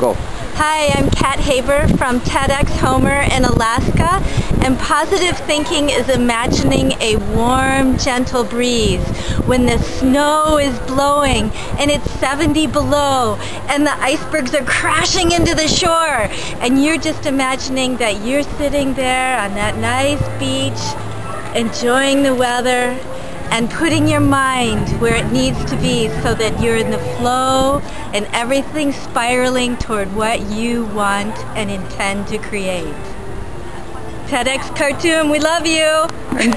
Go. Hi, I'm Kat Haber from TEDx Homer in Alaska, and positive thinking is imagining a warm, gentle breeze when the snow is blowing and it's 70 below and the icebergs are crashing into the shore, and you're just imagining that you're sitting there on that nice beach, enjoying the weather, and putting your mind where it needs to be so that you're in the flow and everything spiraling toward what you want and intend to create. TEDx we love you.